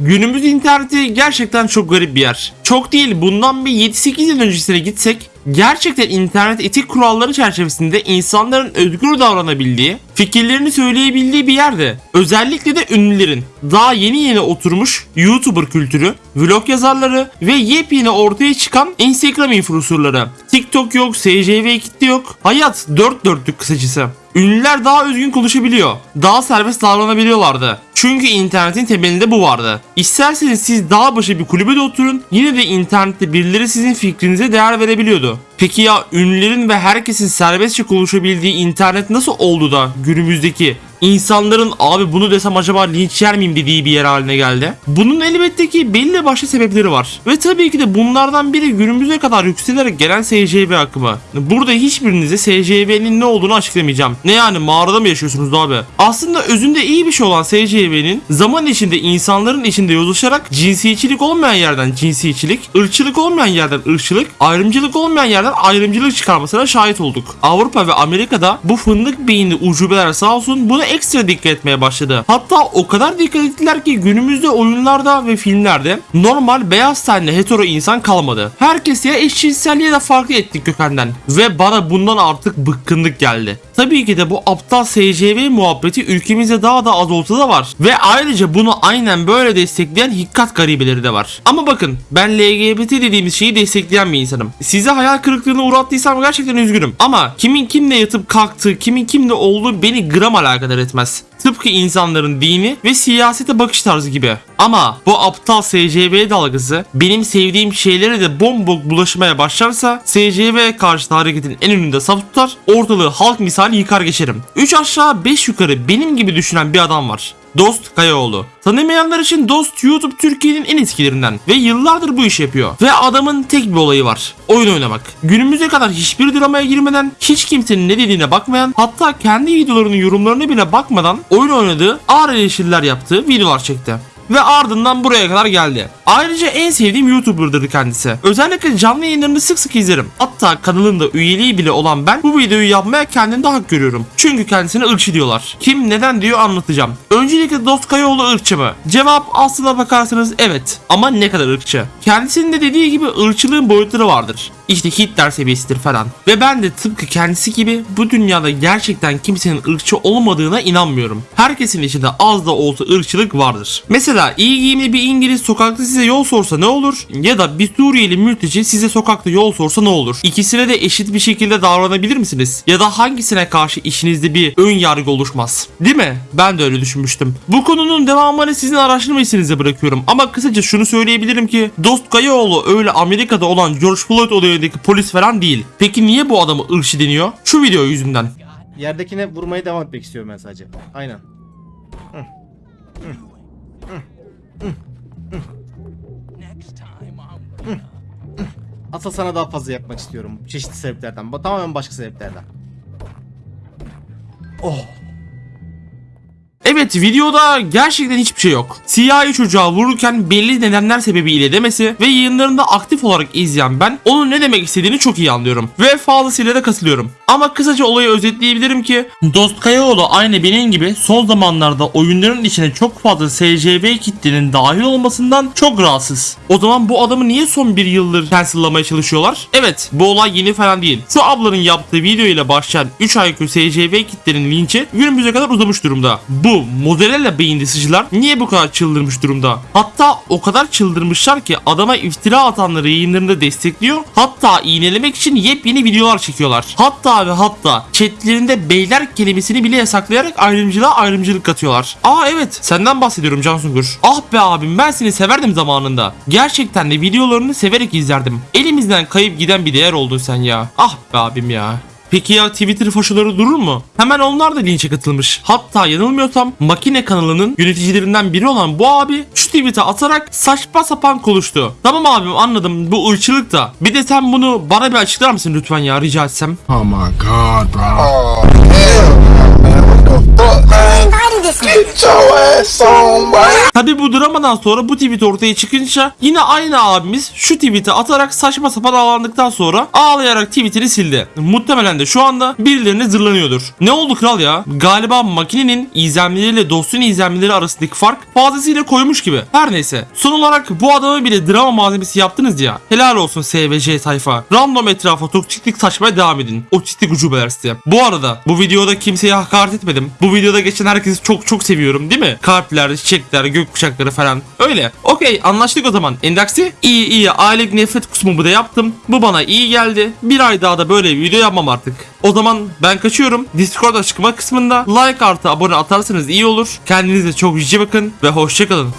Günümüz interneti gerçekten çok garip bir yer. Çok değil bundan bir 7-8 yıl öncesine gitsek gerçekten internet etik kuralları çerçevesinde insanların özgür davranabildiği, fikirlerini söyleyebildiği bir yerde. Özellikle de ünlülerin daha yeni yeni oturmuş YouTuber kültürü, vlog yazarları ve yepyeni ortaya çıkan Instagram influencerları. TikTok yok, SCV kitle yok. Hayat dört dörtlük kısacası. Ünlüler daha özgün konuşabiliyor. Daha serbest davranabiliyorlardı. Çünkü internetin temelinde bu vardı. İsterseniz siz dağ başı bir kulübede oturun yine de internette birileri sizin fikrinize değer verebiliyordu. Peki ya ünlülerin ve herkesin serbestçe konuşabildiği internet nasıl oldu da günümüzdeki insanların abi bunu desem acaba linç yer miyim dediği bir yer haline geldi? Bunun elbette ki belli başlı sebepleri var. Ve tabii ki de bunlardan biri günümüze kadar yükselerek gelen SCV akımı. Burada hiçbirinize SCV'nin ne olduğunu açıklamayacağım. Ne yani mağarada mı yaşıyorsunuz abi? Aslında özünde iyi bir şey olan SCV'nin zaman içinde insanların içinde yozlaşarak cinsiyetçilik olmayan yerden cinsiyetçilik, ırkçılık olmayan yerden ırkçılık, ayrımcılık olmayan yerden ayrımcılık çıkarmasına şahit olduk. Avrupa ve Amerika'da bu fındık beyinli ucubeler sağ olsun buna ekstra dikkat etmeye başladı. Hatta o kadar dikkat ettiler ki günümüzde oyunlarda ve filmlerde normal beyaz tenli hetero insan kalmadı. Herkes ya eşcinsel ya da farklı etnik kökenden. Ve bana bundan artık bıkkınlık geldi. Tabii ki de bu aptal SCV muhabbeti ülkemizde daha da az olsa da var. Ve ayrıca bunu aynen böyle destekleyen hikkat garibeleri de var. Ama bakın ben LGBT dediğimiz şeyi destekleyen bir insanım. Size hayal kırıklığına uğrattıysam gerçekten üzgünüm. Ama kimin kimle yatıp kalktığı, kimin kimle olduğu beni gram alakadar öğretmez. Tıpkı insanların dini ve siyasete bakış tarzı gibi. Ama bu aptal SCV dalgası benim sevdiğim şeylere de bombok bulaşmaya başlarsa SCV karşıtı hareketin en önünde saf tutar, ortalığı halk misali yıkar geçerim. 3 aşağı 5 yukarı benim gibi düşünen bir adam var. Dost Kayaoğlu. Tanımayanlar için Dost YouTube Türkiye'nin en eskilerinden ve yıllardır bu işi yapıyor. Ve adamın tek bir olayı var. Oyun oynamak. Günümüze kadar hiçbir dramaya girmeden, hiç kimsenin ne dediğine bakmayan, hatta kendi videolarının yorumlarına bile bakmadan oyun oynadığı, ağır eleştiriler yaptığı videolar çekti ve ardından buraya kadar geldi. Ayrıca en sevdiğim YouTuber'dır kendisi. Özellikle canlı yayınlarını sık sık izlerim. Hatta kanalında üyeliği bile olan ben bu videoyu yapmaya kendimde hak görüyorum. Çünkü kendisine ırkçı diyorlar. Kim neden diyor anlatacağım. Öncelikle Dost Kayaoğlu ırkçı mı? Cevap aslına bakarsanız evet. Ama ne kadar ırkçı? Kendisinin de dediği gibi ırkçılığın boyutları vardır. İşte Hitler seviyesidir falan. Ve ben de tıpkı kendisi gibi bu dünyada gerçekten kimsenin ırkçı olmadığına inanmıyorum. Herkesin içinde az da olsa ırkçılık vardır. Mesela iyi giyimli bir İngiliz sokakta size yol sorsa ne olur? Ya da bir Suriyeli mülteci size sokakta yol sorsa ne olur? İkisine de eşit bir şekilde davranabilir misiniz? Ya da hangisine karşı işinizde bir ön yargı oluşmaz? Değil mi? Ben de öyle düşünmüştüm. Bu konunun devamını sizin araştırma işinize bırakıyorum. Ama kısaca şunu söyleyebilirim ki Dost Kayaoğlu öyle Amerika'da olan George Floyd olayındaki polis falan değil. Peki niye bu adamı ırkçı deniyor? Şu video yüzünden. Yerdekine vurmaya devam etmek istiyorum ben sadece. Aynen. Asıl sana daha fazla yapmak istiyorum. Çeşitli sebeplerden. Tamamen başka sebeplerden. Oh. Evet videoda gerçekten hiçbir şey yok. Siyahi çocuğa vururken belli nedenler sebebiyle demesi ve yayınlarında aktif olarak izleyen ben onun ne demek istediğini çok iyi anlıyorum. Ve fazlasıyla da katılıyorum. Ama kısaca olayı özetleyebilirim ki Dost Kayaoğlu aynı benim gibi son zamanlarda oyunların içine çok fazla SCV kitlenin dahil olmasından çok rahatsız. O zaman bu adamı niye son bir yıldır cancellamaya çalışıyorlar? Evet bu olay yeni falan değil. Şu ablanın yaptığı video ile başlayan 3 IQ SCV kitlenin linçi günümüze kadar uzamış durumda. Bu mozzarella beyinli sıcılar niye bu kadar çıldırmış durumda? Hatta o kadar çıldırmışlar ki adama iftira atanları yayınlarında destekliyor. Hatta iğnelemek için yepyeni videolar çekiyorlar. Hatta ve hatta chatlerinde beyler kelimesini bile yasaklayarak ayrımcılığa ayrımcılık katıyorlar. Aa evet senden bahsediyorum Can Sungur. Ah be abim ben seni severdim zamanında. Gerçekten de videolarını severek izlerdim. Elimizden kayıp giden bir değer oldun sen ya. Ah be abim ya. Peki ya Twitter faşoları durur mu? Hemen onlar da linçe katılmış. Hatta yanılmıyorsam Makine kanalının yöneticilerinden biri olan bu abi şu tweet'e atarak saçma sapan konuştu. Tamam abim anladım bu ırkçılık da. Bir de sen bunu bana bir açıklar mısın lütfen ya rica etsem? Oh my god, bro. Oh, Tabi bu dramadan sonra bu tweet ortaya çıkınca yine aynı abimiz şu tweet'i atarak saçma sapan ağlandıktan sonra ağlayarak tweetini sildi. Muhtemelen de şu anda birilerine zırlanıyordur. Ne oldu kral ya? Galiba makinenin izlenmeleriyle dostun izlenmeleri arasındaki fark fazlasıyla koymuş gibi. Her neyse. Son olarak bu adamı bile drama malzemesi yaptınız ya. Helal olsun SVC tayfa. Random etrafa toksiklik saçmaya devam edin. Otistik ucubeler size. Bu arada bu videoda kimseye hakaret etmedim. Bu videoda geçen herkesi çok çok seviyorum değil mi? Kalpler, çiçekler, gökkuşakları falan. Öyle. Okey anlaştık o zaman. Endaksi? İyi iyi aylık nefret kusumu da yaptım. Bu bana iyi geldi. Bir ay daha da böyle video yapmam artık. O zaman ben kaçıyorum. Discord açıklama kısmında like artı abone atarsanız iyi olur. Kendinize çok iyi bakın ve hoşçakalın.